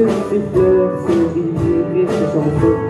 se fait de sourire et se chanter.